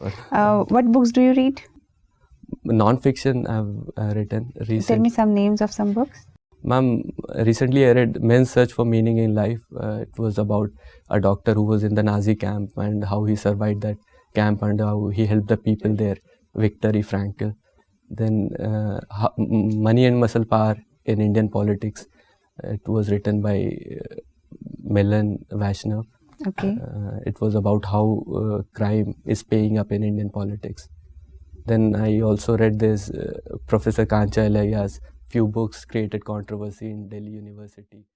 Uh, what books do you read? non-fiction I've uh, written Tell me some names of some books. Ma'am, recently I read Man's Search for Meaning in Life. Uh, it was about a doctor who was in the Nazi camp and how he survived that camp and how he helped the people there. Viktor E. Frankl. Then uh, Money and Muscle Power in Indian Politics. It was written by uh, Milan Vaishnav. Okay. Uh, it was about how uh, crime is paying up in Indian politics. Then I also read this uh, Professor Kancha Ilaiah's few books created controversy in Delhi University.